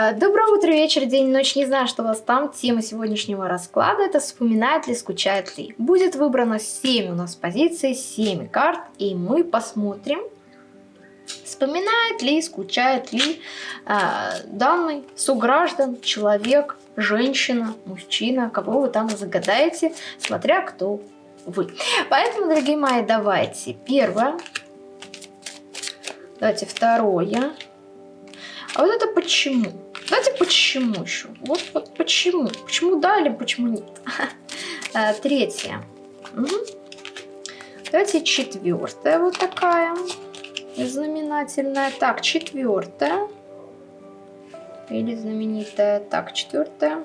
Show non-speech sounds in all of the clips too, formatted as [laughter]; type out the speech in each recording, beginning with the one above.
Э, доброе утро, вечер, день, ночь. Не знаю, что у вас там. Тема сегодняшнего расклада это вспоминает ли, скучает ли. Будет выбрано 7 у нас позиций, 7 карт. И мы посмотрим, вспоминает ли, скучает ли э, данный сограждан, человек, женщина, мужчина, кого вы там загадаете, смотря кто вы. Поэтому, дорогие мои, давайте первое. Давайте второе. А вот это почему? Давайте почему еще? Вот, вот почему? Почему да или почему нет? А, [laughs] третье. Давайте четвертая вот такая. Знаменательная. Так, четвертая. Или знаменитая. Так, четвертая.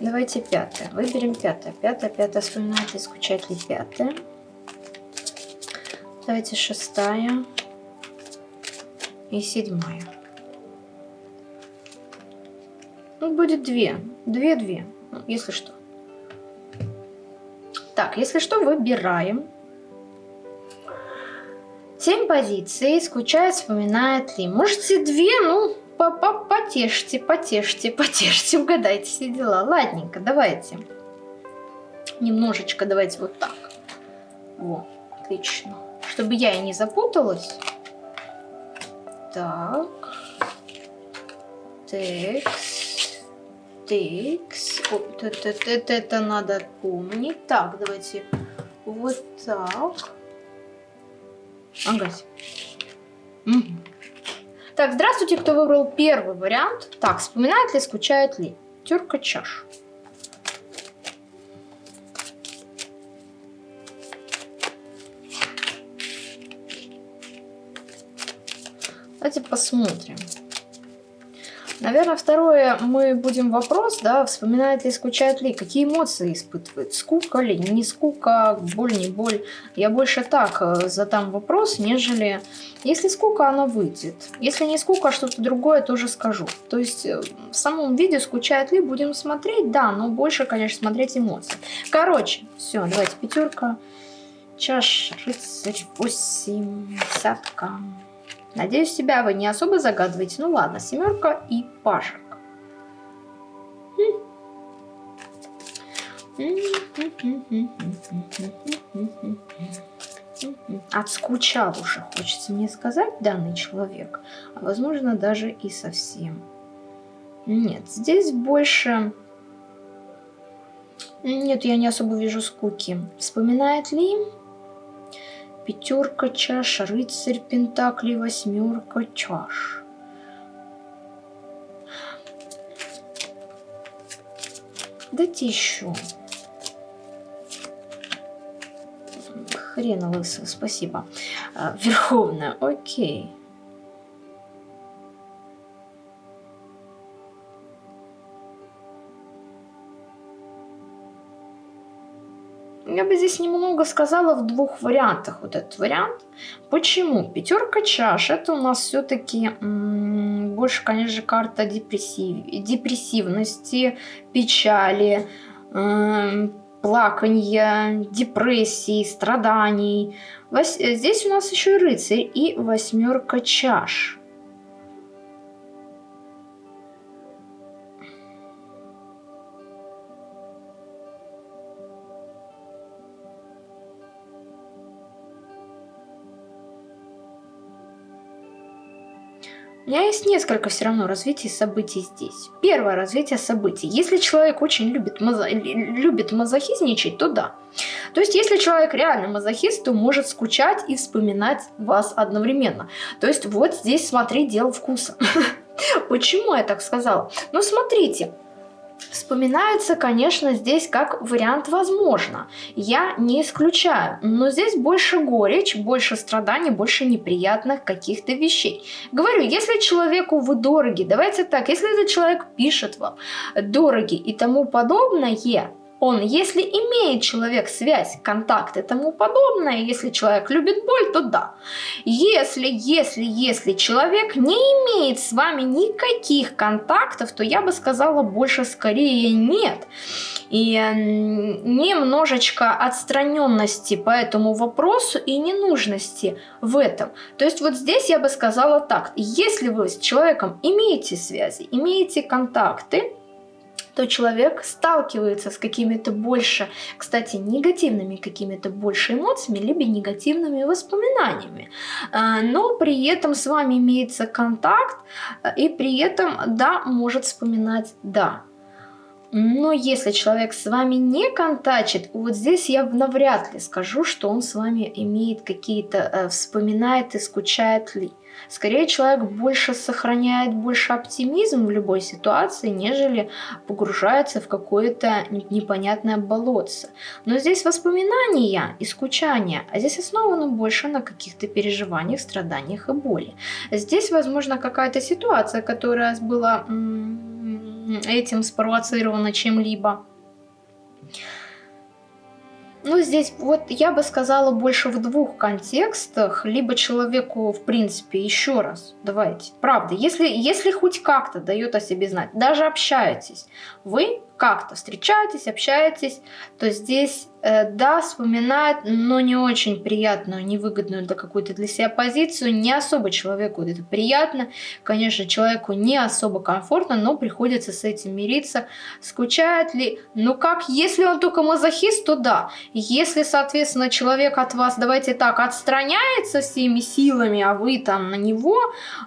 Давайте пятая. Выберем пятая. Пятая, пятая. Вспоминает ли, пятая. Давайте шестая и седьмая. Ну, будет две. Две-две, ну, если что. Так, если что, выбираем. Семь позиций. Скучает, вспоминает ли. Можете две, ну, по -по потешьте, потешьте, потешьте, угадайте все дела. Ладненько, давайте. Немножечко давайте вот так. Во, отлично. Чтобы я и не запуталась. Так. Текс. Текс. Это, это, это, это надо помнить. Так, давайте вот так. Ага. Угу. Так, здравствуйте, кто выбрал первый вариант. Так, вспоминает ли, скучает ли? Терка чаш. Давайте посмотрим. Наверное, второе, мы будем вопрос, да, вспоминает ли, скучает ли, какие эмоции испытывает, скука ли, не скука, боль, не боль. Я больше так э, задам вопрос, нежели, если скука, она выйдет. Если не скука, а что-то другое, тоже скажу. То есть, э, в самом виде, скучает ли, будем смотреть, да, но больше, конечно, смотреть эмоции. Короче, все, давайте пятерка, чаш, рыцарь, восемь, десятка. Надеюсь, себя вы не особо загадываете. Ну ладно, семерка и пашек. Отскучал уже, хочется мне сказать, данный человек. А возможно, даже и совсем. Нет, здесь больше... Нет, я не особо вижу скуки. Вспоминает ли пятерка чаш, рыцарь пентаклей, восьмерка чаш. Дайте еще. Хрена лысого, спасибо. А, Верховная, окей. Я бы здесь немного сказала в двух вариантах вот этот вариант. Почему? Пятерка чаш это у нас все-таки больше, конечно же, карта депрессив, депрессивности, печали, э, плаканья, депрессии, страданий. Вось, здесь у нас еще и рыцарь и восьмерка чаш. У меня есть несколько все равно развитий событий здесь. Первое развитие событий. Если человек очень любит, мазо... любит мазохизничать, то да. То есть, если человек реально мазохист, то может скучать и вспоминать вас одновременно. То есть, вот здесь, смотри, дело вкуса. [laughs] Почему я так сказала? Ну, смотрите, Вспоминается, конечно, здесь как вариант возможно. Я не исключаю. Но здесь больше горечь, больше страданий, больше неприятных каких-то вещей. Говорю, если человеку вы дороги, давайте так, если этот человек пишет вам дороги и тому подобное, он, если имеет человек связь, контакт и тому подобное, если человек любит боль, то да. Если, если, если человек не имеет с вами никаких контактов, то я бы сказала больше скорее нет. и немножечко отстраненности по этому вопросу и ненужности в этом. То есть вот здесь я бы сказала так, если вы с человеком имеете связи, имеете контакты, то человек сталкивается с какими-то больше, кстати, негативными какими-то больше эмоциями, либо негативными воспоминаниями. А, но при этом с вами имеется контакт, и при этом, да, может вспоминать «да». Но если человек с вами не контачит, вот здесь я навряд ли скажу, что он с вами имеет какие-то, э, вспоминает и скучает ли. Скорее, человек больше сохраняет больше оптимизм в любой ситуации, нежели погружается в какое-то непонятное болотце. Но здесь воспоминания и скучание, а здесь основано больше на каких-то переживаниях, страданиях и боли. Здесь, возможно, какая-то ситуация, которая была этим спровоцирована чем-либо. Ну, здесь вот я бы сказала больше в двух контекстах. Либо человеку, в принципе, еще раз, давайте, правда, если, если хоть как-то дает о себе знать, даже общаетесь, вы как-то встречаетесь, общаетесь, то здесь, да, вспоминает, но не очень приятную, невыгодную для какой-то для себя позицию, не особо человеку это приятно, конечно, человеку не особо комфортно, но приходится с этим мириться. Скучает ли? Ну как, если он только мазохист, то да. Если, соответственно, человек от вас, давайте так, отстраняется всеми силами, а вы там на него,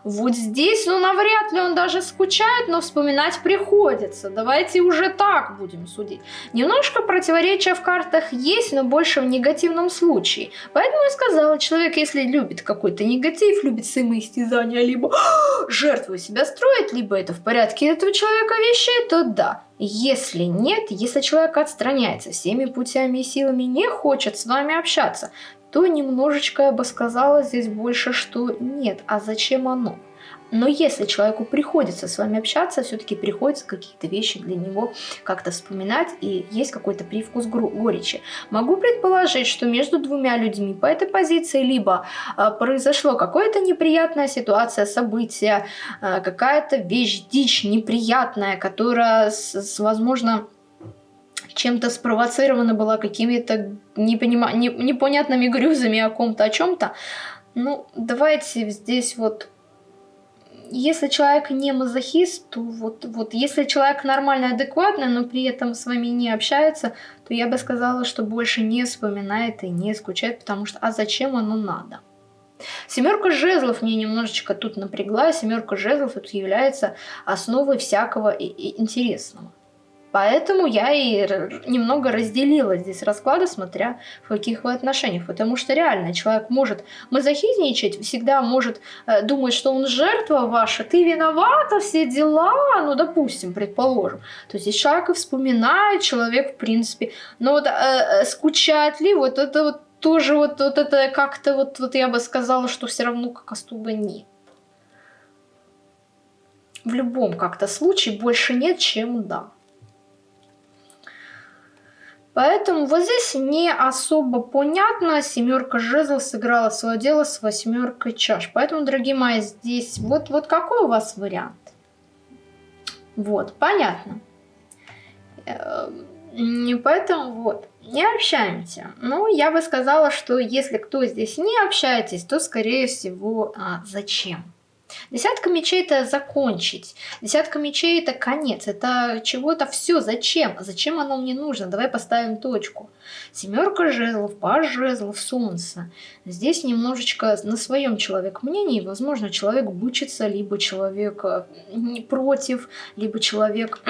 вот здесь, ну навряд ли он даже скучает, но вспоминать приходится. Давайте уже так будем судить. Немножко противоречия в картах есть, но больше в негативном случае. Поэтому я сказала, человек, если любит какой-то негатив, любит самоистязание, либо [gasps] жертву себя строит, либо это в порядке этого человека вещей, то да. Если нет, если человек отстраняется всеми путями и силами, не хочет с вами общаться, то немножечко я бы сказала здесь больше, что нет. А зачем оно? Но если человеку приходится с вами общаться, все-таки приходится какие-то вещи для него как-то вспоминать, и есть какой-то привкус горечи. Могу предположить, что между двумя людьми по этой позиции либо э, произошло какая-то неприятная ситуация, событие, э, какая-то вещь, дичь неприятная, которая, с, с, возможно, чем-то спровоцирована была какими-то непонима... непонятными грюзами о ком-то, о чем-то. Ну, давайте здесь вот если человек не мазохист, то вот, вот если человек нормально, адекватный, но при этом с вами не общается, то я бы сказала, что больше не вспоминает и не скучает, потому что а зачем оно надо? Семерка жезлов мне немножечко тут напрягла. Семерка жезлов это является основой всякого интересного. Поэтому я и немного разделила здесь расклады, смотря в каких вы отношениях. Потому что реально человек может мазохизничать, всегда может э, думать, что он жертва ваша, ты виновата, все дела, ну, допустим, предположим. То есть человек и вспоминает, человек, в принципе, но вот э, э, скучает ли, вот это вот тоже вот, вот это как-то вот, вот я бы сказала, что все равно как особо нет. В любом как-то случае больше нет, чем да. Поэтому вот здесь не особо понятно. Семерка жезлов сыграла свое дело с восьмеркой чаш. Поэтому, дорогие мои, здесь вот, вот какой у вас вариант? Вот, понятно. Эм, поэтому вот, не общаемся. Ну, я бы сказала, что если кто здесь не общаетесь, то, скорее всего, а, зачем? Десятка мечей это закончить. Десятка мечей это конец. Это чего-то все. Зачем? Зачем оно мне нужно? Давай поставим точку. Семерка жезлов, паж жезлов, солнце. Здесь немножечко на своем человек мнении. Возможно, человек бычится, либо человек э, не против, либо человек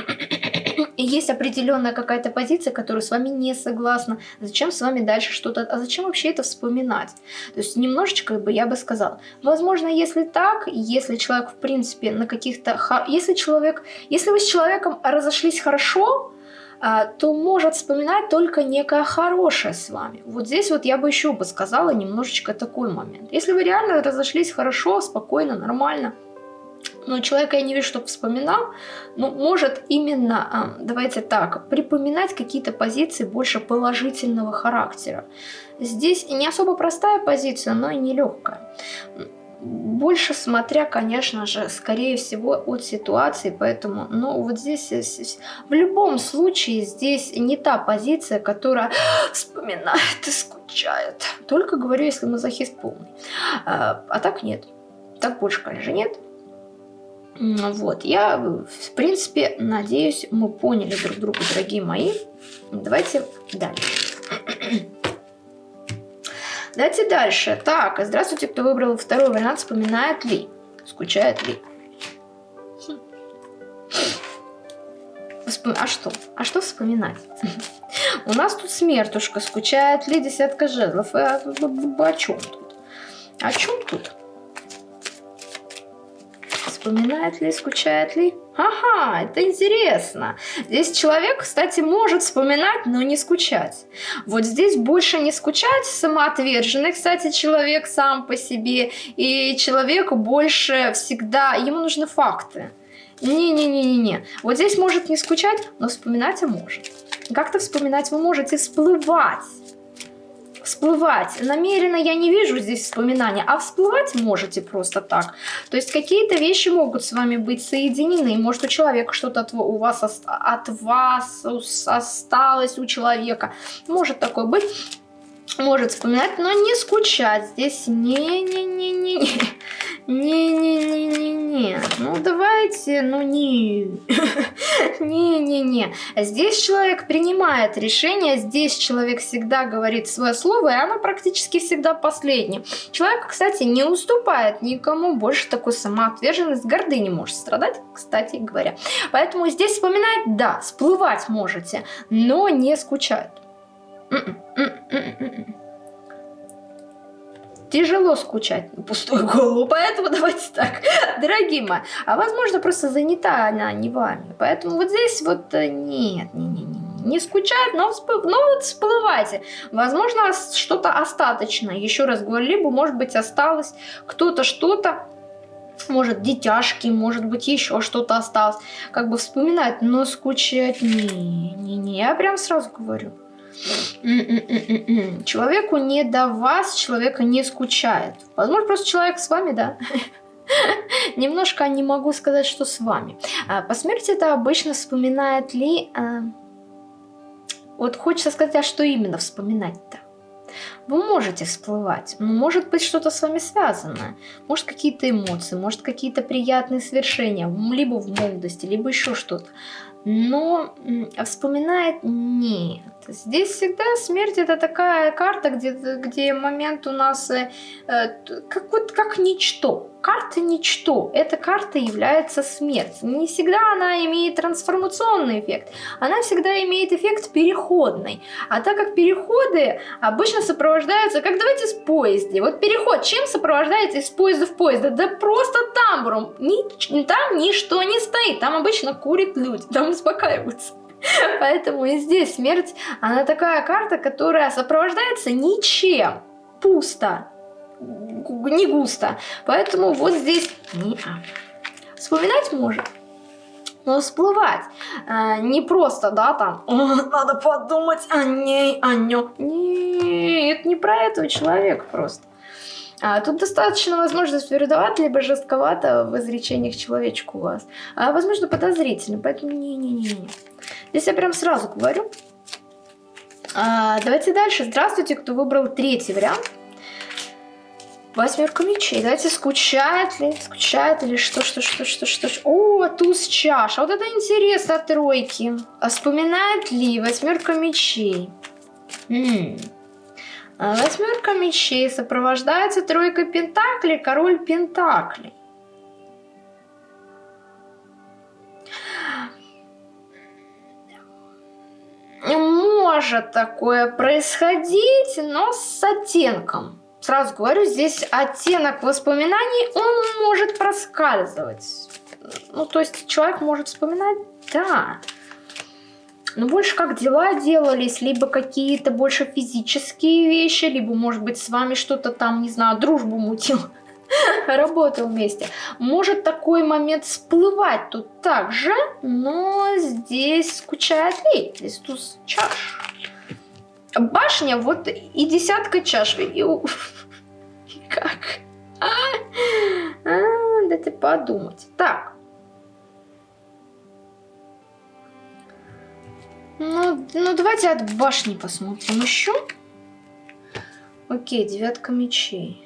и есть определенная какая-то позиция, которая с вами не согласна, зачем с вами дальше что-то, а зачем вообще это вспоминать? То есть немножечко бы я бы сказала, возможно, если так, если человек в принципе на каких-то, если человек, если вы с человеком разошлись хорошо, а, то может вспоминать только некое хорошее с вами. Вот здесь вот я бы еще бы сказала немножечко такой момент. Если вы реально разошлись хорошо, спокойно, нормально, но человека я не вижу, чтобы вспоминал, но может именно, а, давайте так, припоминать какие-то позиции больше положительного характера. Здесь не особо простая позиция, но и не легкая. больше смотря, конечно же, скорее всего, от ситуации, поэтому, ну, вот здесь, в любом случае, здесь не та позиция, которая вспоминает и скучает. Только говорю, если мазохист полный. А, а так нет. Так больше, конечно, нет. Вот, я, в принципе, надеюсь, мы поняли друг друга, дорогие мои. Давайте дальше. [clears throat] Давайте дальше. Так, здравствуйте, кто выбрал второй вариант, вспоминает ли? Скучает ли? Хм. А что? А что вспоминать? [laughs] У нас тут смертушка, скучает ли десятка жезлов? А, о чем тут? О чем тут? Вспоминает ли, скучает ли? Ага, это интересно. Здесь человек, кстати, может вспоминать, но не скучать. Вот здесь больше не скучать, самоотверженный, кстати, человек сам по себе. И человеку больше всегда, ему нужны факты. Не-не-не-не-не. Вот здесь может не скучать, но вспоминать и может. Как-то вспоминать вы можете, всплывать всплывать. Намеренно я не вижу здесь вспоминания, а всплывать можете просто так. То есть какие-то вещи могут с вами быть соединены. Может у человека что-то у вас от вас осталось у человека. Может такое быть может вспоминать, но не скучать. Здесь не-не-не-не-не. Не-не-не-не-не. Ну, давайте, ну не. [laughs] Не-не-не. Здесь человек принимает решение, здесь человек всегда говорит свое слово, и оно практически всегда последнее. Человек, кстати, не уступает никому, больше такой самоотверженность, гордыни может страдать, кстати говоря. Поэтому здесь вспоминать, да, всплывать можете, но не скучать. Тяжело скучать на пустую голову, поэтому [laughs] давайте так, дорогие мои. А возможно, просто занята она не вами. Поэтому вот здесь вот э, нет, не, не, не, не скучать, но, всплыв, но вот всплывайте. Возможно, что-то остаточное. Еще раз говорю, либо, может быть, осталось кто-то что-то, может, детяшки, может быть, еще что-то осталось. Как бы вспоминать, но скучать не, не, не. Я прям сразу говорю. Человеку не до вас, человека не скучает. Возможно, просто человек с вами, да? [laughs] Немножко не могу сказать, что с вами. А, по смерти это обычно вспоминает ли... А, вот хочется сказать, а что именно вспоминать-то? Вы можете всплывать, но может быть что-то с вами связанное. Может какие-то эмоции, может какие-то приятные свершения, либо в молодости, либо еще что-то. Но вспоминает нет. Здесь всегда смерть это такая карта, где, где момент у нас э, э, как, вот, как ничто. Карта ничто. Эта карта является смерть. Не всегда она имеет трансформационный эффект. Она всегда имеет эффект переходный. А так как переходы обычно сопровождаются, как давайте с поезде. Вот переход чем сопровождается из поезда в поезд? Да просто тамбуром. Ни, там ничто не стоит. Там обычно курят люди. Там успокаиваются. [laughs] Поэтому и здесь смерть, она такая карта, которая сопровождается ничем. Пусто. Не густо. Поэтому вот здесь не а. Вспоминать может. Но всплывать а, не просто, да, там, [laughs] надо подумать о ней, о нем. Нет, не про этого человека просто. А, тут достаточно возможность твердовато, либо жестковато в изречениях человечку у вас. А, возможно, подозрительно, поэтому не-не-не. Здесь я прям сразу говорю. А, давайте дальше. Здравствуйте, кто выбрал третий вариант. Восьмерка мечей. Давайте, скучает ли, скучает ли, что, что, что, что, что. О, туз чаш. Вот это интересно тройки. А вспоминает ли восьмерка мечей? М -м. А восьмерка мечей сопровождается тройкой пентаклей, король пентаклей. Может такое происходить, но с оттенком. Сразу говорю, здесь оттенок воспоминаний, он может проскальзывать. Ну, то есть человек может вспоминать, да, но больше как дела делались, либо какие-то больше физические вещи, либо, может быть, с вами что-то там, не знаю, дружбу мутил, [laughs] работал вместе. Может такой момент всплывать тут также, но здесь скучает ли? Здесь туз чаш. Башня, вот и десятка чаш. И... [laughs] Как? А? дайте подумать. Так. Ну, ну, давайте от башни посмотрим еще. Окей, девятка мечей.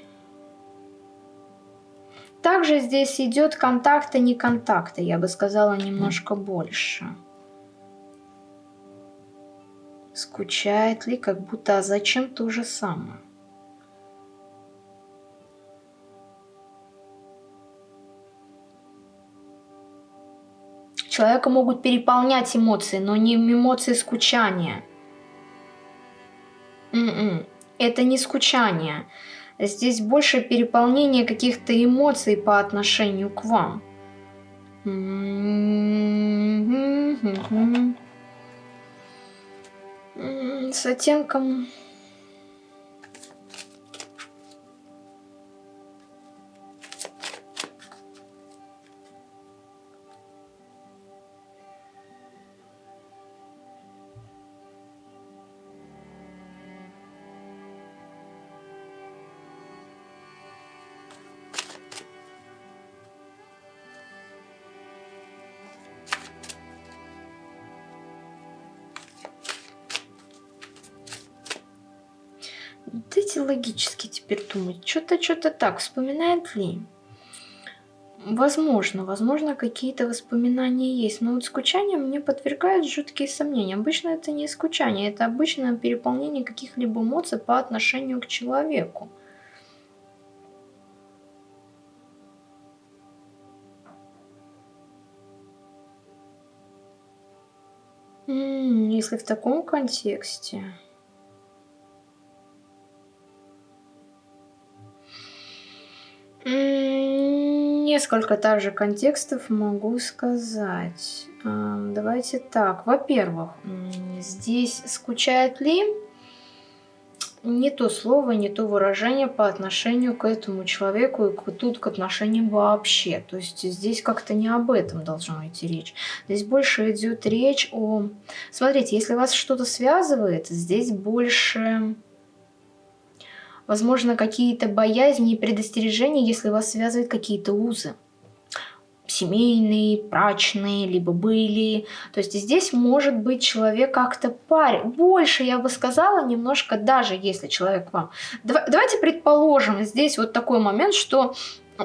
Также здесь идет контакты, не контакты, я бы сказала, немножко больше. Скучает ли, как будто, а зачем то же самое? Человека могут переполнять эмоции, но не эмоции скучания. М м-м, -м, это не скучание. Здесь больше переполнение каких-то эмоций по отношению к вам. С оттенком Дайте логически теперь думать. Что-то, что-то так. Вспоминает ли? Возможно, возможно, какие-то воспоминания есть. Но вот скучание мне подвергает жуткие сомнения. Обычно это не скучание, это обычное переполнение каких-либо эмоций по отношению к человеку. Если в таком контексте... Несколько также контекстов могу сказать. Давайте так. Во-первых, здесь скучает ли не то слово, не то выражение по отношению к этому человеку и к, тут к отношениям вообще. То есть здесь как-то не об этом должно идти речь. Здесь больше идет речь о... Смотрите, если вас что-то связывает, здесь больше возможно, какие-то боязни и предостережения, если вас связывают какие-то узы семейные, брачные, либо были. То есть здесь может быть человек как-то паре. Больше, я бы сказала, немножко, даже если человек вам... Давайте предположим, здесь вот такой момент, что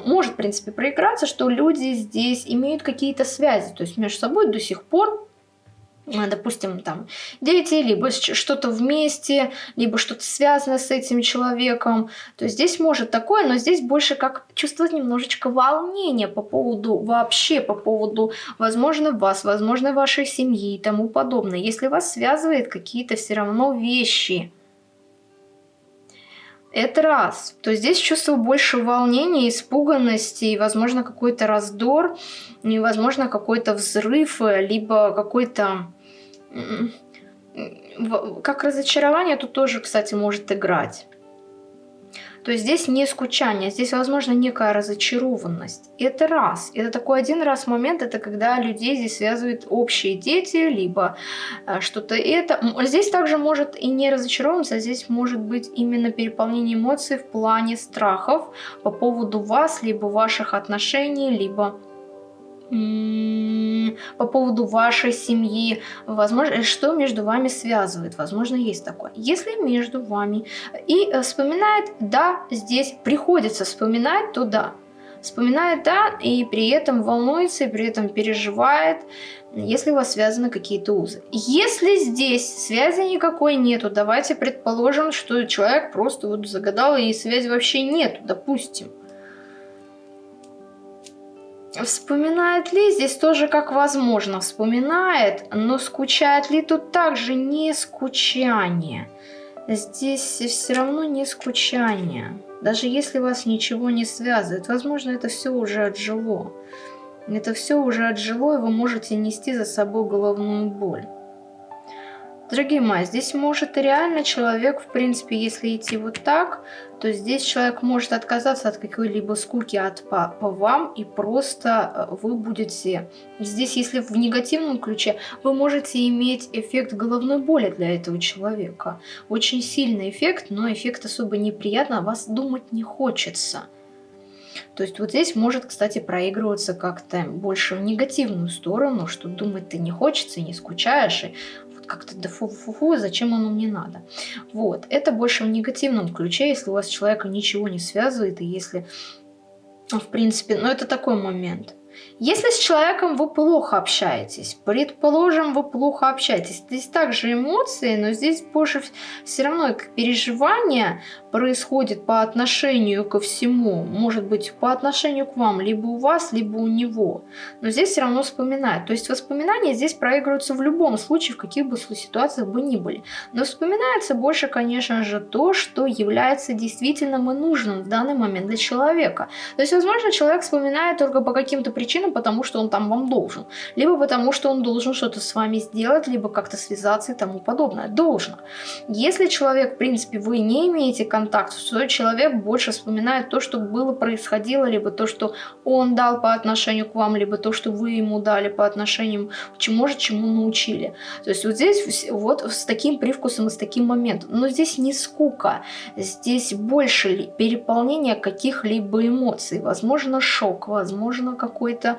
может, в принципе, проиграться, что люди здесь имеют какие-то связи, то есть между собой до сих пор допустим, там, дети, либо что-то вместе, либо что-то связано с этим человеком. То есть здесь может такое, но здесь больше как чувствовать немножечко волнение по поводу, вообще по поводу, возможно, вас, возможно, вашей семьи и тому подобное. Если вас связывает какие-то все равно вещи, это раз. То здесь чувство больше волнения, испуганности, и, возможно, какой-то раздор, и, возможно, какой-то взрыв, либо какой-то... Как разочарование тут тоже, кстати, может играть. То есть здесь не скучание, здесь, возможно, некая разочарованность. И это раз. Это такой один раз момент, это когда людей здесь связывают общие дети, либо э, что-то это. Здесь также может и не разочарованность, а здесь может быть именно переполнение эмоций в плане страхов по поводу вас, либо ваших отношений, либо по поводу вашей семьи, возможно, что между вами связывает, возможно, есть такое. Если между вами и э, вспоминает, да, здесь приходится вспоминать, то да. Вспоминает, да, и при этом волнуется, и при этом переживает, если у вас связаны какие-то узы. Если здесь связи никакой нету, давайте предположим, что человек просто вот загадал, и связи вообще нету, допустим Вспоминает ли здесь тоже как возможно вспоминает, но скучает ли тут также не скучание. Здесь все равно не скучание. Даже если вас ничего не связывает, возможно это все уже отжило. Это все уже отжило и вы можете нести за собой головную боль. Дорогие мои, здесь может реально человек, в принципе, если идти вот так, то здесь человек может отказаться от какой-либо скуки от, по, по вам, и просто э, вы будете... Здесь, если в негативном ключе, вы можете иметь эффект головной боли для этого человека. Очень сильный эффект, но эффект особо неприятно, вас думать не хочется. То есть вот здесь может, кстати, проигрываться как-то больше в негативную сторону, что думать-то не хочется, не скучаешь, и как-то да фу-фу-фу, зачем оно мне надо. Вот, это больше в негативном ключе, если у вас человека ничего не связывает, и если, в принципе, ну это такой момент – если с человеком вы плохо общаетесь, предположим, вы плохо общаетесь, здесь также эмоции, но здесь больше все равно переживания происходит по отношению ко всему. Может быть, по отношению к вам, либо у вас, либо у него. Но здесь все равно вспоминают. То есть воспоминания здесь проигрываются в любом случае, в каких бы ситуациях бы ни были. Но вспоминается больше, конечно же, то, что является действительным и нужным в данный момент для человека. То есть, возможно, человек вспоминает только по каким-то причинам, потому что он там вам должен. Либо потому, что он должен что-то с вами сделать, либо как-то связаться и тому подобное. Должно. Если человек, в принципе, вы не имеете контакта, контакт, что человек больше вспоминает то, что было, происходило, либо то, что он дал по отношению к вам, либо то, что вы ему дали по отношению, чему, может, чему научили. То есть вот здесь вот с таким привкусом и с таким моментом. Но здесь не скука, здесь больше переполнение каких-либо эмоций. Возможно, шок, возможно, какой-то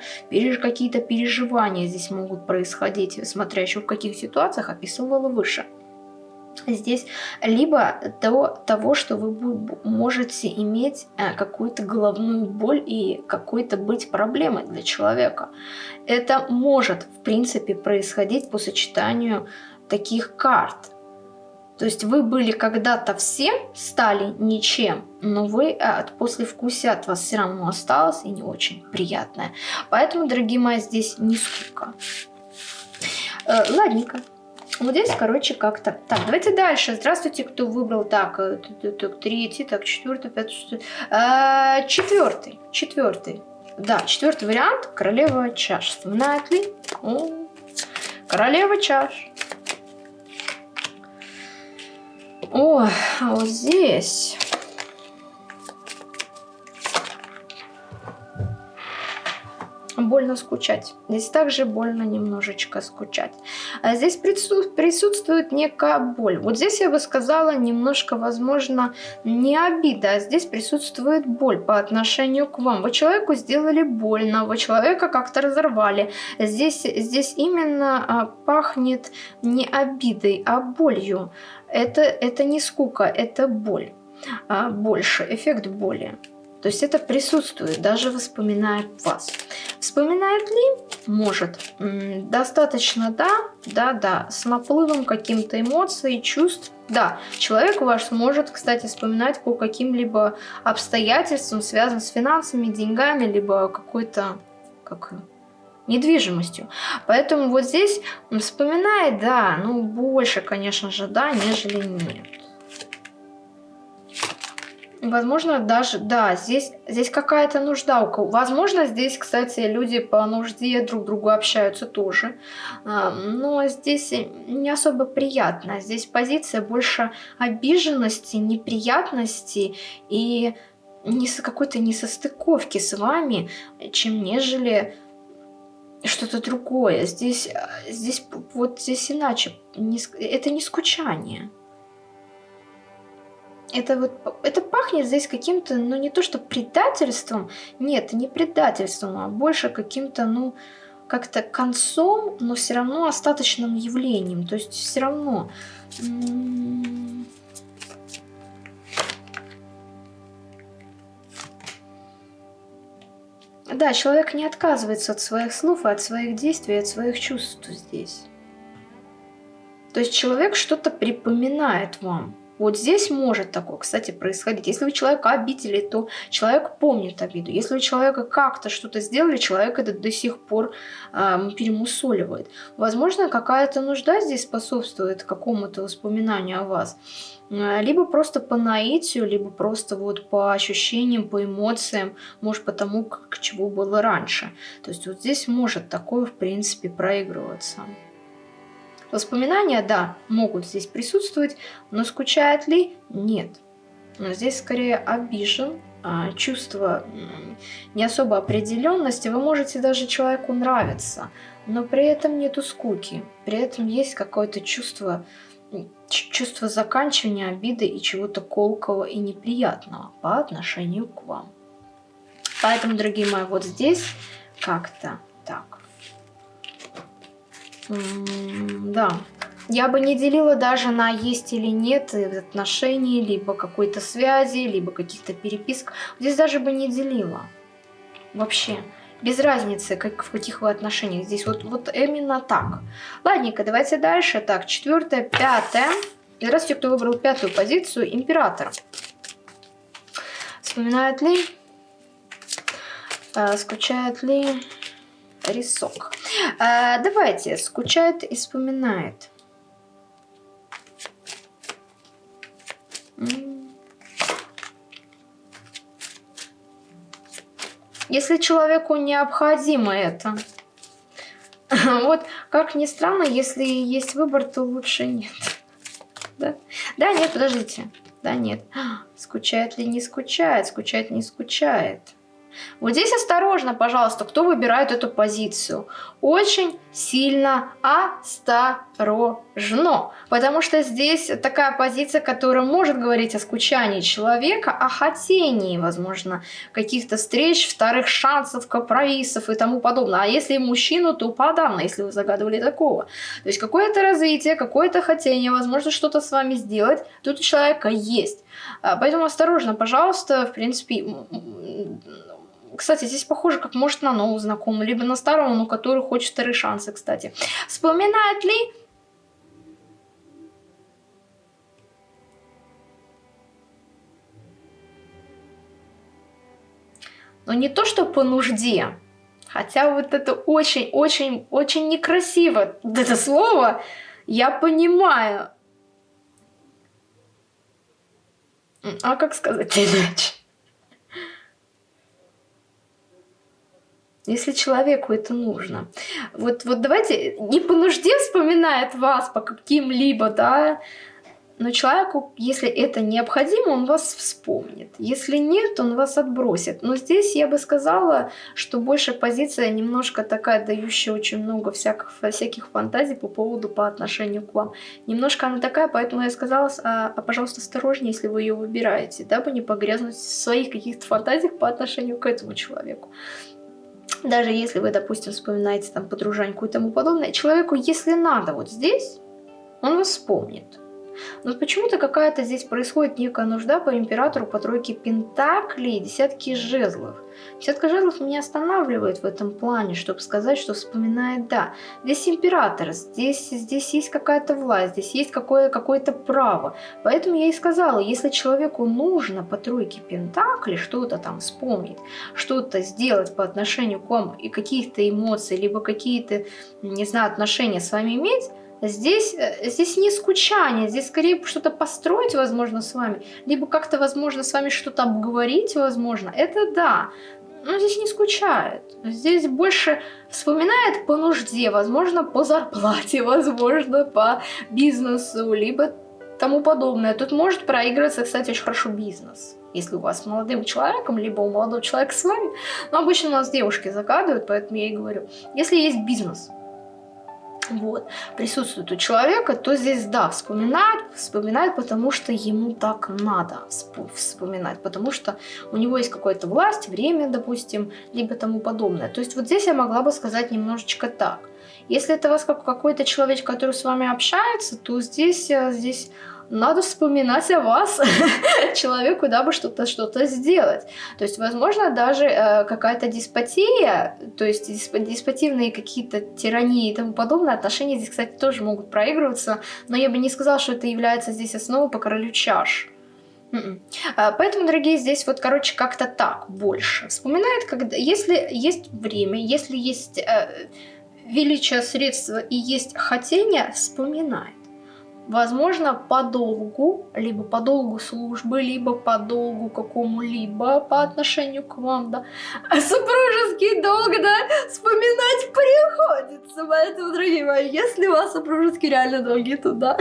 какие-то переживания здесь могут происходить, смотря еще в каких ситуациях описывала выше здесь, либо до того, что вы можете иметь э, какую-то головную боль и какой-то быть проблемой для человека. Это может, в принципе, происходить по сочетанию таких карт. То есть вы были когда-то всем, стали ничем, но вы э, от послевкусия от вас все равно осталось и не очень приятное. Поэтому, дорогие мои, здесь не скука. Э, ладненько. Вот здесь, короче, как-то. Так, давайте дальше. Здравствуйте, кто выбрал. Так, э, так третий, так, четвертый, пятый, шестой. А, четвертый, четвертый. Да, четвертый вариант. Королева чаш. Вспоминает ли? О, королева чаш. О, а вот здесь... больно скучать. Здесь также больно немножечко скучать. А здесь присутствует некая боль. Вот здесь я бы сказала немножко, возможно, не обида, а здесь присутствует боль по отношению к вам. Вы человеку сделали больно, вы человека как-то разорвали. Здесь, здесь именно а, пахнет не обидой, а болью. Это, это не скука, это боль. А, больше, эффект боли. То есть это присутствует, даже вспоминает вас. Вспоминает ли? Может. Достаточно, да, да, да, с наплывом каким-то эмоций, чувств. Да, человек ваш может, кстати, вспоминать по каким-либо обстоятельствам, связанным с финансами, деньгами, либо какой-то, как недвижимостью. Поэтому вот здесь вспоминает, да, ну больше, конечно же, да, нежели нет. Возможно, даже, да, здесь, здесь какая-то нужда у. Возможно, здесь, кстати, люди по нужде друг другу общаются тоже. Но здесь не особо приятно. Здесь позиция больше обиженности, неприятности и какой-то несостыковки с вами, чем нежели что-то другое. Здесь, здесь вот здесь иначе. Это не скучание это вот это пахнет здесь каким-то, ну не то что предательством, нет, не предательством, а больше каким-то, ну как-то концом, но все равно остаточным явлением. То есть все равно. Да, человек не отказывается от своих слов, от своих действий, от своих чувств здесь. То есть человек что-то припоминает вам. Вот здесь может такое, кстати, происходить. Если вы человека обидели, то человек помнит обиду. Если у человека как-то что-то сделали, человек это до сих пор э, перемусоливает. Возможно, какая-то нужда здесь способствует какому-то воспоминанию о вас. Либо просто по наитию, либо просто вот по ощущениям, по эмоциям, может потому, как чего было раньше. То есть вот здесь может такое, в принципе, проигрываться. Воспоминания, да, могут здесь присутствовать, но скучает ли? Нет. Здесь скорее обижен, а, чувство не особо определенности. Вы можете даже человеку нравиться, но при этом нету скуки. При этом есть какое-то чувство, чувство заканчивания обиды и чего-то колкого и неприятного по отношению к вам. Поэтому, дорогие мои, вот здесь как-то так. Да. Я бы не делила даже на есть или нет отношений, либо какой-то связи, либо каких-то переписок. Здесь даже бы не делила. Вообще. Без разницы, как, в каких вы отношениях. Здесь вот, вот именно так. Ладненько, давайте дальше. Так, четвертое, пятое. Здравствуйте, кто выбрал пятую позицию. Император. Вспоминает ли? Э, скучает ли? Рисок. Э, давайте. Скучает и вспоминает. Если человеку необходимо это. [laughs] Вот, как ни странно, если есть выбор, то лучше нет. [laughs] Да, да нет, подождите. Да, нет. [gasps] Скучает ли не скучает? Скучает не скучает. Вот здесь осторожно, пожалуйста, кто выбирает эту позицию. Очень сильно осторожно. Потому что здесь такая позиция, которая может говорить о скучании человека, о хотении, возможно, каких-то встреч, вторых шансов, компромиссов и тому подобное. А если мужчину, то подавно, если вы загадывали такого. То есть какое-то развитие, какое-то хотение, возможно, что-то с вами сделать, тут у человека есть. А, поэтому осторожно, пожалуйста, в принципе, кстати, здесь похоже, как может на нового знакомого, либо на старого, но который хочет вторые шансы, кстати. Вспоминает ли... Но не то, что по нужде, хотя вот это очень-очень-очень некрасиво, это слово, я понимаю. А как сказать [laughs] иначе? Если человеку это нужно. Вот, вот давайте, не по нужде вспоминает вас, по каким-либо, да, но человеку, если это необходимо, он вас вспомнит. Если нет, он вас отбросит. Но здесь я бы сказала, что больше позиция немножко такая, дающая очень много всяких, всяких фантазий по поводу, по отношению к вам. Немножко она такая, поэтому я сказала, а, а пожалуйста, осторожнее, если вы ее выбираете, дабы не погрязнуть в своих каких-то фантазиях по отношению к этому человеку даже если вы, допустим, вспоминаете там подружаньку и тому подобное, человеку, если надо вот здесь, он вас вспомнит. Но почему-то какая-то здесь происходит некая нужда по императору по тройке пентаклей и десятки жезлов. Десятка жезлов меня останавливает в этом плане, чтобы сказать, что вспоминает, да, здесь император, здесь, здесь есть какая-то власть, здесь есть какое-то какое право. Поэтому я и сказала, если человеку нужно по тройке пентаклей что-то там вспомнить, что-то сделать по отношению к вам и каких-то эмоций, либо какие-то, не знаю, отношения с вами иметь, Здесь, э, здесь не скучание, здесь скорее что-то построить, возможно, с вами, либо как-то, возможно, с вами что-то обговорить, возможно. Это да, но здесь не скучает. Здесь больше вспоминает по нужде, возможно, по зарплате, [laughs] возможно, по бизнесу, либо тому подобное. Тут может проигрываться, кстати, очень хорошо бизнес. Если у вас с молодым человеком, либо у молодого человека с вами. Но обычно у нас девушки загадывают, поэтому я и говорю. Если есть бизнес, вот, присутствует у человека, то здесь, да, вспоминает, вспоминает, потому что ему так надо вспоминать, потому что у него есть какая-то власть, время, допустим, либо тому подобное. То есть вот здесь я могла бы сказать немножечко так. Если это вас какой-то человек, который с вами общается, то здесь, э, здесь надо вспоминать о вас, [laughs] человеку, дабы что-то что-то сделать. То есть, возможно, даже э, какая-то деспотия, то есть дисп деспотивные какие-то тирании и тому подобное, отношения здесь, кстати, тоже могут проигрываться, но я бы не сказала, что это является здесь основой по королю чаш. М-м. А, поэтому, дорогие, здесь вот, короче, как-то так больше. Вспоминает, когда, если есть время, если есть э, величие средства и есть хотение, вспоминает возможно, по долгу, либо по долгу службы, либо по долгу какому-либо по отношению к вам, да. А супружеский долг, да, вспоминать приходится. Поэтому, дорогие мои, если у вас супружеские реально долги, то да.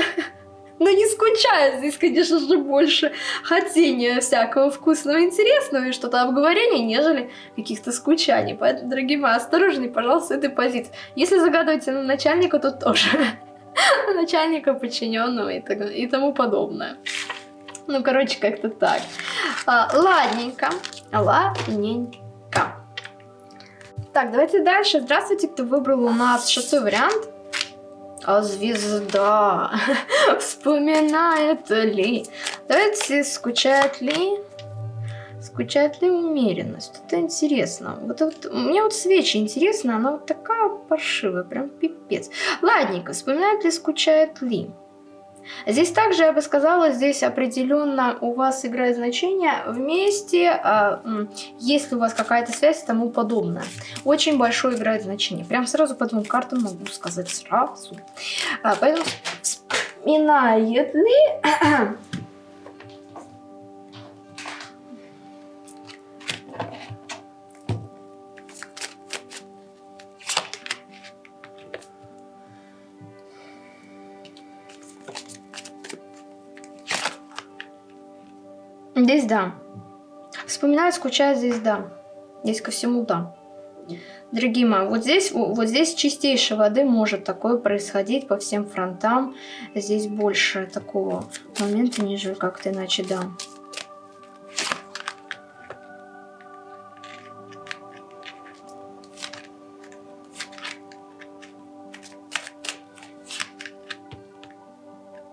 Но не скучая, здесь, конечно же, больше хотения всякого вкусного, интересного и что-то обговорения, нежели каких-то скучаний. Поэтому, дорогие мои, осторожней, пожалуйста, этой позиции. Если загадываете на начальника, то тоже. [laughs] начальника, подчиненного и, так, и тому подобное. Ну, короче, как-то так. А, ладненько, ладненько. Так, давайте дальше. Здравствуйте, кто выбрал у нас шестой вариант. А звезда [laughs] вспоминает ли? Давайте, скучает ли? Скучает ли умеренность? Это интересно. Вот, вот, мне вот свечи интересно, она вот такая паршивая, прям пипец. Ладненько, вспоминает ли, скучает ли? Здесь также, я бы сказала, здесь определенно у вас играет значение вместе, а, если у вас какая-то связь и тому подобное. Очень большое играет значение. Прям сразу по двум картам могу сказать сразу. А, поэтому вспоминает ли... Здесь да. Вспоминаю, скучаю, здесь да. Здесь ко всему да. Дорогие мои, вот здесь, вот здесь чистейшей воды может такое происходить по всем фронтам. Здесь больше такого момента, нежели как-то иначе, да.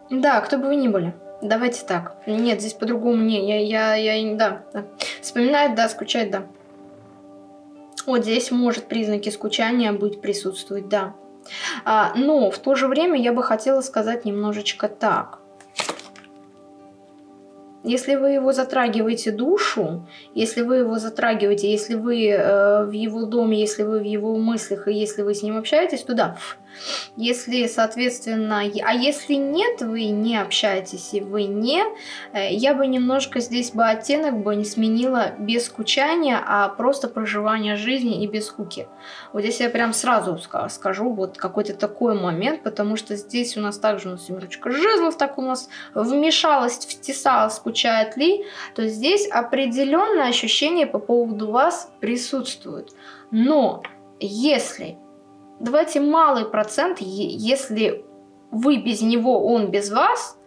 Да, кто бы вы ни были. Давайте так. Нет, здесь по-другому не. Я, я, я, да, да. Вспоминает, да, скучать, да. Вот здесь может признаки скучания быть присутствовать, да. А, но в то же время я бы хотела сказать немножечко так. Если вы его затрагиваете душу, если вы его затрагиваете, если вы э, в его доме, если вы в его мыслях и если вы с ним общаетесь, то да, если, соответственно, а если нет, вы не общаетесь и вы не, э, я бы немножко здесь бы оттенок бы не сменила без скучания, а просто проживание жизни и без скуки. Вот здесь я прям сразу скажу вот какой-то такой момент, потому что здесь у нас также у нас семерочка жезлов, так у нас вмешалась, втесалась, скучает ли, то здесь определенное ощущение по поводу вас присутствует. Но если давайте малый процент, если вы без него, он без вас,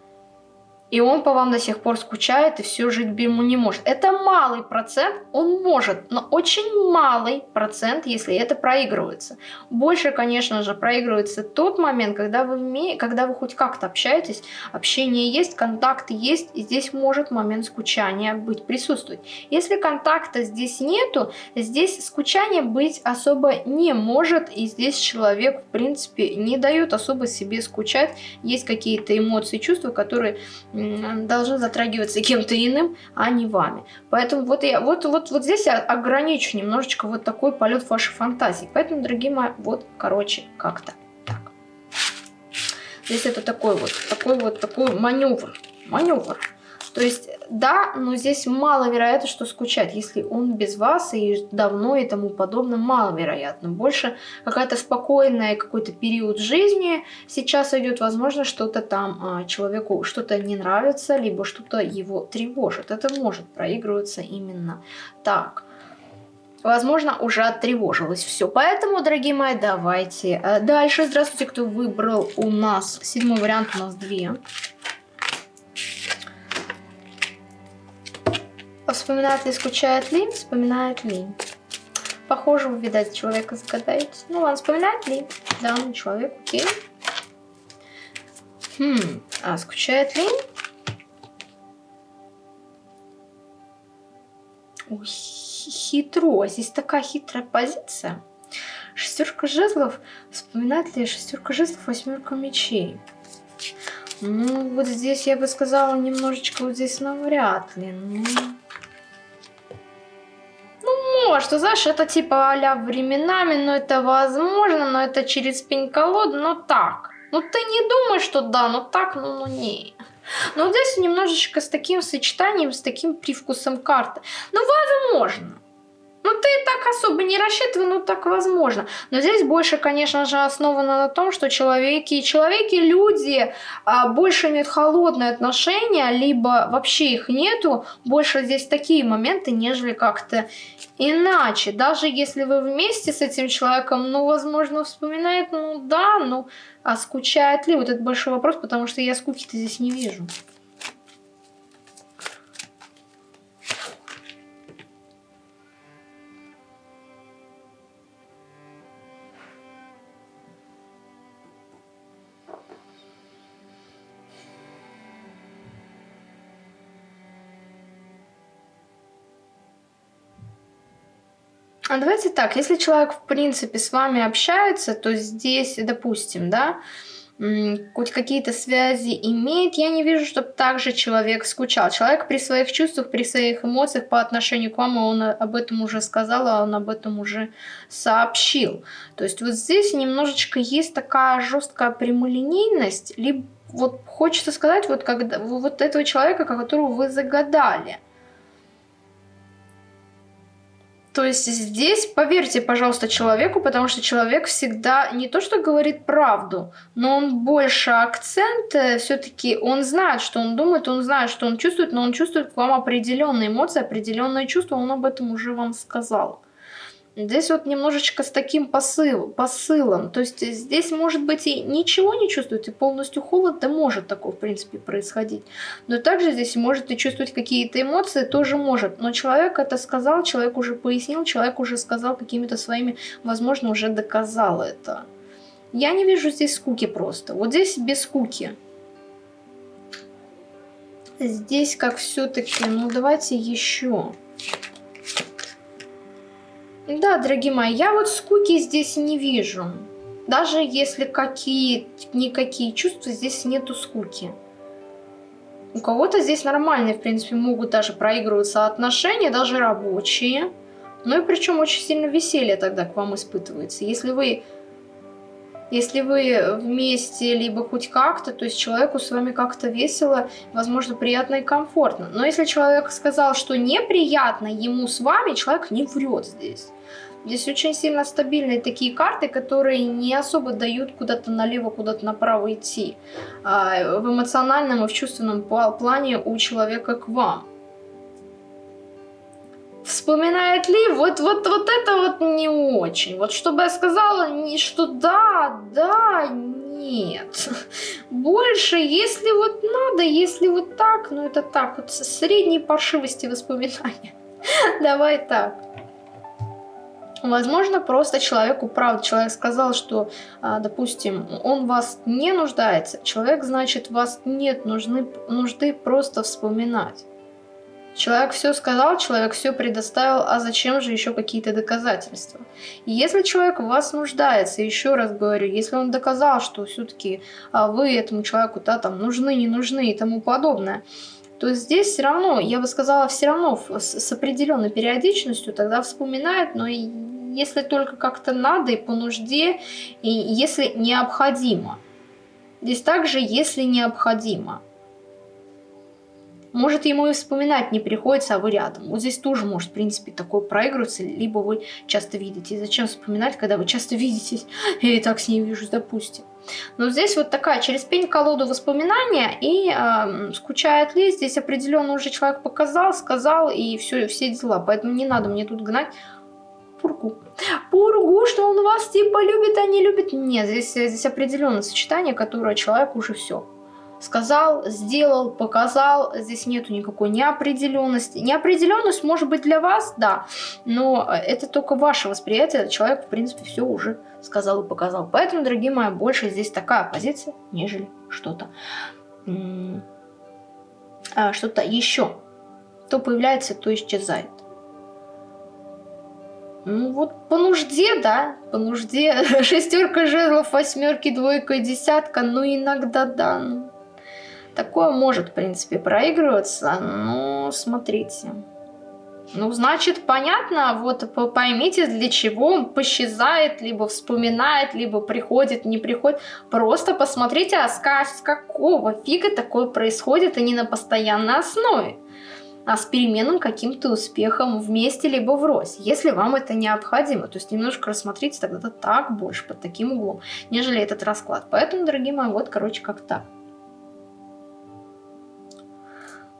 и он по вам до сих пор скучает и все жить ему не может. Это малый процент, он может, но очень малый процент, если это проигрывается. Больше, конечно же, проигрывается тот момент, когда вы, вме... когда вы хоть как-то общаетесь, общение есть, контакты есть, и здесь может момент скучания быть, присутствовать. Если контакта здесь нету, здесь скучание быть особо не может, и здесь человек, в принципе, не дает особо себе скучать. Есть какие-то эмоции, чувства, которые должны затрагиваться кем-то иным, а не вами. Поэтому вот я вот, вот, вот здесь я ограничу немножечко вот такой полет вашей фантазии. Поэтому, дорогие мои, вот, короче, как-то так. Здесь это такой вот, такой вот, такой маневр. Маневр. То есть, да, но здесь маловероятно, что скучать. Если он без вас и давно и тому подобное, маловероятно. Больше какая-то спокойная какой-то период жизни сейчас идет, возможно, что-то там а, человеку что-то не нравится, либо что-то его тревожит. Это может проигрываться именно так возможно, уже оттревожилось все. Поэтому, дорогие мои, давайте э, дальше. Здравствуйте, кто выбрал у нас седьмой вариант, у нас две. Вспоминает ли, скучает ли? Вспоминает ли. Похоже, вы, видать, человека загадаете. Ну ладно, вспоминает ли? Да, ну, человек, окей. Хм, а скучает ли? Ой, хитро. Здесь такая хитрая позиция. Шестерка жезлов. Вспоминает ли шестерка жезлов, восьмерка мечей? Ну, вот здесь я бы сказала немножечко вот здесь навряд ли. Ну, что знаешь, это типа а временами, но это возможно, но это через пень-колоду, но так. Ну ты не думаешь, что да, но так, ну, ну не. Но вот здесь немножечко с таким сочетанием, с таким привкусом карты. Ну, возможно. Ну, ты так особо не рассчитывай, ну, так возможно. Но здесь больше, конечно же, основано на том, что человеки, человеки, люди а, больше имеют холодное отношение, либо вообще их нету. Больше здесь такие моменты, нежели как-то иначе. Даже если вы вместе с этим человеком, ну, возможно, вспоминает, ну, да, ну, а скучает ли? Вот это большой вопрос, потому что я скуки-то здесь не вижу. А давайте так, если человек, в принципе, с вами общается, то здесь, допустим, да, хоть какие-то связи имеет, я не вижу, чтобы также человек скучал. Человек при своих чувствах, при своих эмоциях по отношению к вам, он об этом уже сказал, а он об этом уже сообщил. То есть вот здесь немножечко есть такая жесткая прямолинейность, либо вот хочется сказать, вот, когда, вот этого человека, которого вы загадали – то есть здесь поверьте, пожалуйста, человеку, потому что человек всегда не то что говорит правду, но он больше акцент, все-таки он знает, что он думает, он знает, что он чувствует, но он чувствует к вам определенные эмоции, определенные чувства, он об этом уже вам сказал. Здесь вот немножечко с таким посыл, посылом. То есть здесь может быть и ничего не чувствуете, полностью холод, да может такое в принципе происходить. Но также здесь может и чувствовать какие-то эмоции, тоже может. Но человек это сказал, человек уже пояснил, человек уже сказал какими-то своими, возможно, уже доказал это. Я не вижу здесь скуки просто. Вот здесь без скуки. Здесь как все-таки, ну давайте еще. Да, дорогие мои, я вот скуки здесь не вижу. Даже если какие никакие чувства, здесь нету скуки. У кого-то здесь нормальные, в принципе, могут даже проигрываться отношения, даже рабочие. Ну и причем очень сильно веселье тогда к вам испытывается. Если вы если вы вместе, либо хоть как-то, то есть человеку с вами как-то весело, возможно, приятно и комфортно. Но если человек сказал, что неприятно ему с вами, человек не врет здесь. Здесь очень сильно стабильные такие карты, которые не особо дают куда-то налево, куда-то направо идти. А в эмоциональном и в чувственном плане у человека к вам. Вспоминает ли? Вот, вот, вот это вот не очень. Вот чтобы я сказала, не, что да, да, нет. Больше, если вот надо, если вот так, ну это так, вот средней паршивости воспоминания. Давай так. Возможно, просто человеку, правда, человек сказал, что, а, допустим, он вас не нуждается. Человек, значит, вас нет нужны, нужды просто вспоминать. Человек все сказал, человек все предоставил, а зачем же еще какие-то доказательства? И если человек в вас нуждается, еще раз говорю, если он доказал, что все-таки а, вы этому человеку да, там, нужны, не нужны и тому подобное, то здесь все равно, я бы сказала, все равно с, с определенной периодичностью тогда вспоминает, но и если только как-то надо и по нужде, и если необходимо. Здесь также, если необходимо. Может, ему и вспоминать не приходится, а вы рядом. Вот здесь тоже может, в принципе, такое проигрываться, либо вы часто видите. Зачем вспоминать, когда вы часто видитесь? [gasps] Я и так с ней вижу, допустим. Но здесь вот такая через пень колоду воспоминания и э, скучает ли, здесь определенно уже человек показал, сказал и все, все дела. Поэтому не надо мне тут гнать пургу. Пургу, что он вас типа любит, а не любит. Нет, здесь, здесь определенное сочетание, которое человек уже все сказал, сделал, показал. Здесь нету никакой неопределенности. Неопределенность может быть для вас, да, но это только ваше восприятие. Человек, в принципе, все уже сказал и показал. Поэтому, дорогие мои, больше здесь такая позиция, нежели что-то а, что-то еще. То появляется, то исчезает. Ну вот по нужде, да, по нужде. [laughs] Шестерка жезлов, восьмерки, двойка, десятка, ну иногда да. Ну, Такое может, в принципе, проигрываться, но смотрите. Ну, значит, понятно, вот поймите, для чего он посчезает, либо вспоминает, либо приходит, не приходит. Просто посмотрите, а с какого фига такое происходит, а не на постоянной основе а с переменным каким-то успехом вместе либо врозь, если вам это необходимо. То есть немножко рассмотрите тогда так больше под таким углом, нежели этот расклад. Поэтому, дорогие мои, вот, короче, как так.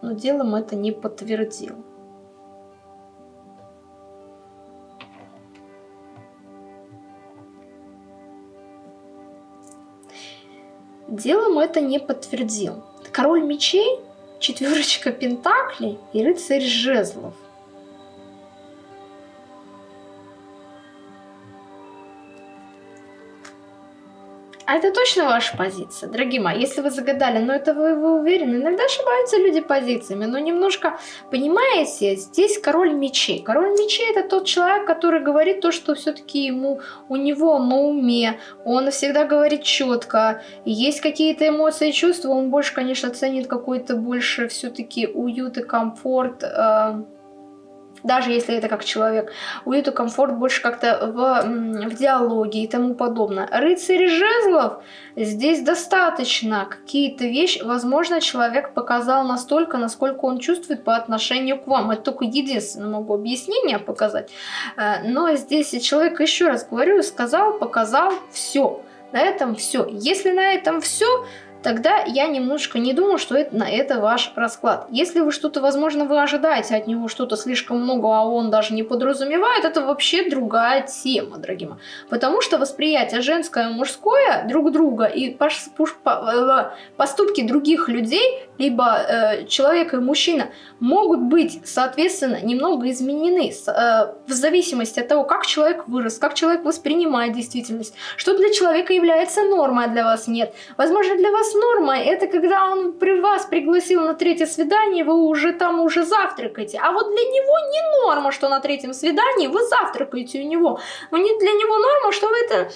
Но делом это не подтвердил. Делом это не подтвердил. Король мечей, четверочка пентаклей и рыцарь жезлов. А это точно ваша позиция, дорогие мои? Если вы загадали, но это вы, вы уверены? Иногда ошибаются люди позициями, но немножко, понимаете, здесь король мечей. Король мечей это тот человек, который говорит то, что все-таки ему, у него на уме, он всегда говорит четко, есть какие-то эмоции и чувства, он больше, конечно, ценит какой-то больше все-таки уют и комфорт, э даже если это как человек. Уют и комфорт больше как-то в, в диалоге и тому подобное. Рыцарь жезлов здесь достаточно. Какие-то вещи, возможно, человек показал настолько, насколько он чувствует по отношению к вам. Это только единственное могу объяснение показать. Э, но здесь человек, еще раз говорю, сказал, показал, все. На этом все. Если на этом все, тогда я немножко не думаю, что это, на это ваш расклад. Если вы что-то, возможно, вы ожидаете от него что-то слишком много, а он даже не подразумевает, это вообще другая тема, дорогие мои. Потому что восприятие женское и мужское друг друга и э, поступки других людей, либо э, человека и мужчина, могут быть, соответственно, немного изменены э, в зависимости от того, как человек вырос, как человек воспринимает действительность, что для человека является нормой, а для вас нет. Возможно, для вас норма это когда он при вас пригласил на третье свидание, вы уже там уже завтракаете. А вот для него не норма, что на третьем свидании вы завтракаете у него. Но не для него норма, что вы это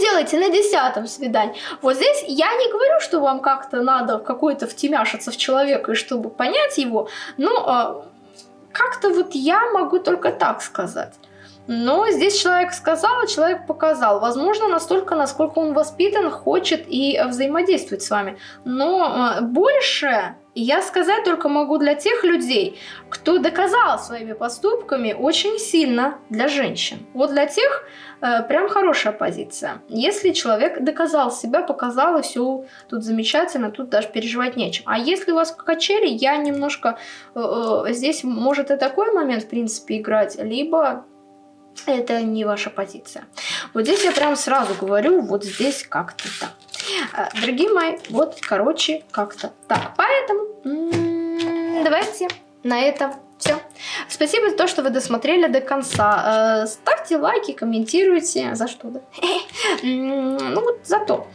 делаете на десятом свидании. Вот здесь я не говорю, что вам как-то надо какой-то втемяшиться в человека, и чтобы понять его, но э, как-то вот я могу только так сказать. Но здесь человек сказал, а человек показал. Возможно, настолько, насколько он воспитан, хочет и взаимодействовать с вами. Но э, больше я сказать только могу для тех людей, кто доказал своими поступками очень сильно для женщин. Вот для тех э, прям хорошая позиция. Если человек доказал себя, показал, и все тут замечательно, тут даже переживать нечем. А если у вас качели, я немножко... Э, э, здесь может и такой момент, в принципе, играть, либо это не ваша позиция. Вот здесь я прям сразу говорю, вот здесь как-то так. А, дорогие мои, вот, короче, как-то так. Поэтому давайте на этом все. Спасибо за то, что вы досмотрели до конца. Э, ставьте лайки, комментируйте. За что, да? [laughs] Ну вот за то.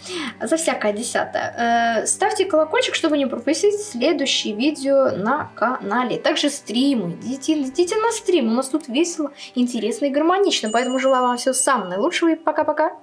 За всякое десятое. Э, ставьте колокольчик, чтобы не пропустить следующие видео на канале. Также стримы. Идите, идите на стрим. У нас тут весело, интересно и гармонично. Поэтому желаю вам всего самого наилучшего и пока-пока.